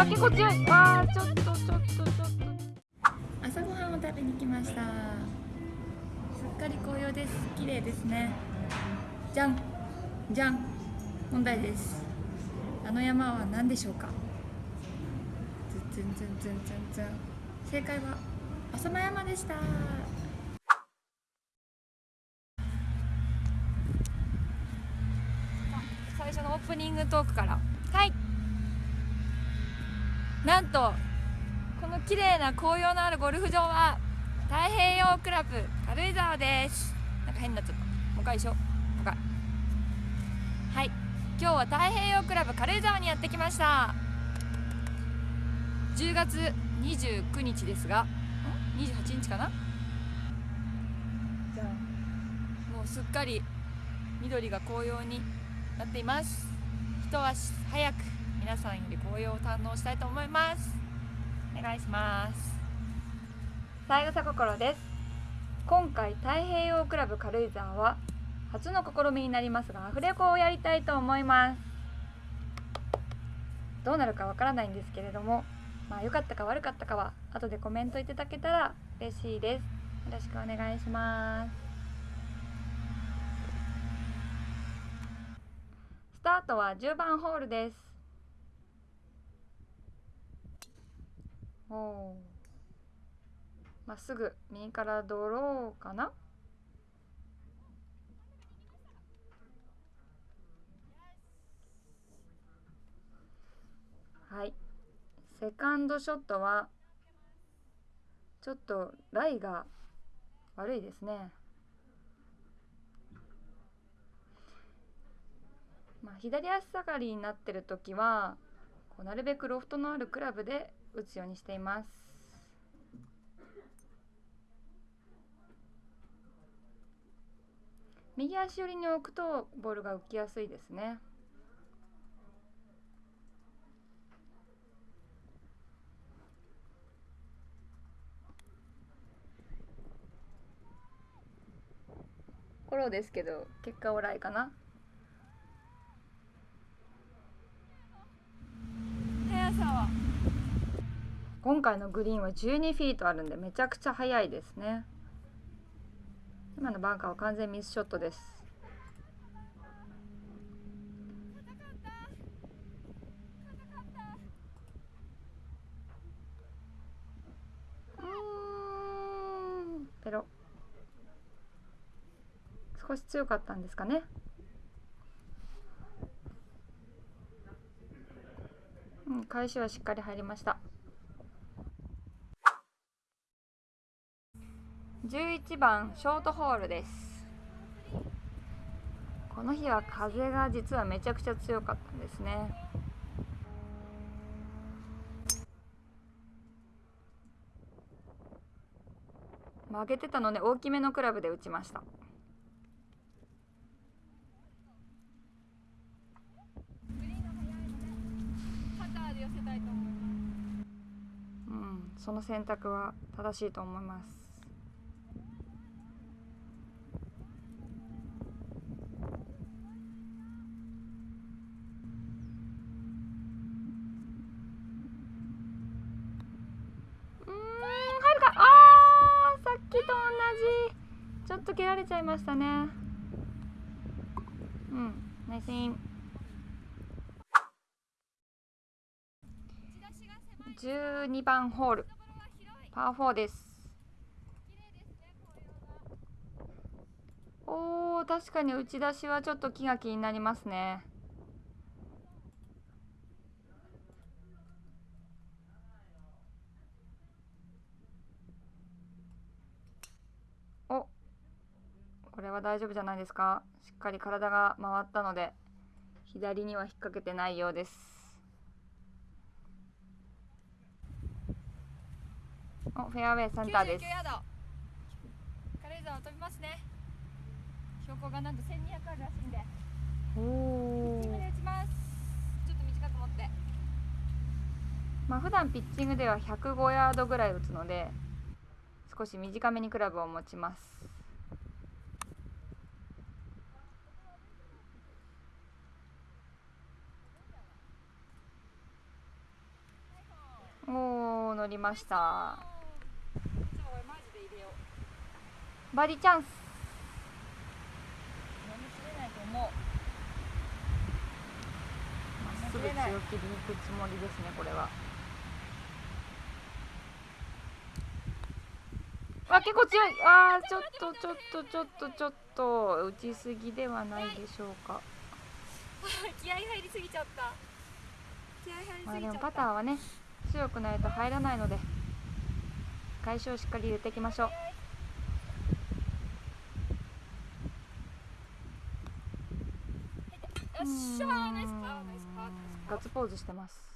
あ結構強い。あーちょっとちょっとちょっと。朝ごはんを食べに来ました。すっかり紅葉です。綺麗ですね。じゃん。じゃん。問題です。あの山は何でしょうか？ズンズンズンズンズン。ズン正解は浅間山でした。最初のオープニングトークから。はいなんとこの綺麗な紅葉のあるゴルフ場は太平洋クラブ軽井沢です。なんか変なちゃった。もう一回一緒。もう一回はい。今日は太平洋クラブ軽井沢にやってきました。10月29日ですがん？28日かな？じゃあもうすっかり緑が紅葉になっています。一足早く。皆さんより紅葉を堪能したいと思います。お願いします。三枝心です。今回太平洋クラブ軽井沢は初の試みになりますがアフレコをやりたいと思います。どうなるかわからないんですけれどもまあ良かったか悪かったかは後でコメントいただけたら嬉しいです。よろしくお願いします。スタートは10番ホールです。おまっすぐ右からドローかな？はい。セカンドショットはちょっとライが悪いですね。まあ、左足下がりになってる時はこうなるべくロフトのあるクラブで打つようにしています。右足寄りに置くとボールが浮きやすいですね。フォローですけど結果オーライかな速さは今回のグリーンは12フィートあるんでめちゃくちゃ速いですね。今のバンカーは完全ミスショットです。うんペロ。少し強かったんですかねうん、返しはしっかり入りました。11番ショートホールです。この日は風が実はめちゃくちゃ強かったんですね。曲げてたので大きめのクラブで打ちましたうん、その選択は正しいと思います。うん、入るか。ああ、さっきと同じ。ちょっと蹴られちゃいましたね。うん、ナイスイン。12番ホール。パー4です。おー確かに打ち出しはちょっと気が気になりますね。おこれは大丈夫じゃないですか。しっかり体が回ったので左には引っ掛けてないようです。おフェアウェイセンターです。ヤード。軽井沢飛びますね。標高がなんと1200あるらしいんで。おピッチングで打ちます。ちょっと短く持って。まあ普段ピッチングでは105ヤードぐらい打つので少し短めにクラブを持ちます。おー乗りましたじゃあ俺マジで入れようバーディーチャンス。飲みきれないと思う。まっすぐ強気で行くつもりですねこれは。あ結構強い。あーちょっとちょっとちょっとちょっと打ちすぎではないでしょうか。気合い入りすぎちゃった。気合い入りすぎちゃった、まあでもパターはね強くないと入らないので返しをしっかり入れていきましょうよっしゃーナイスパーナイスパー。ガッツポーズしてます。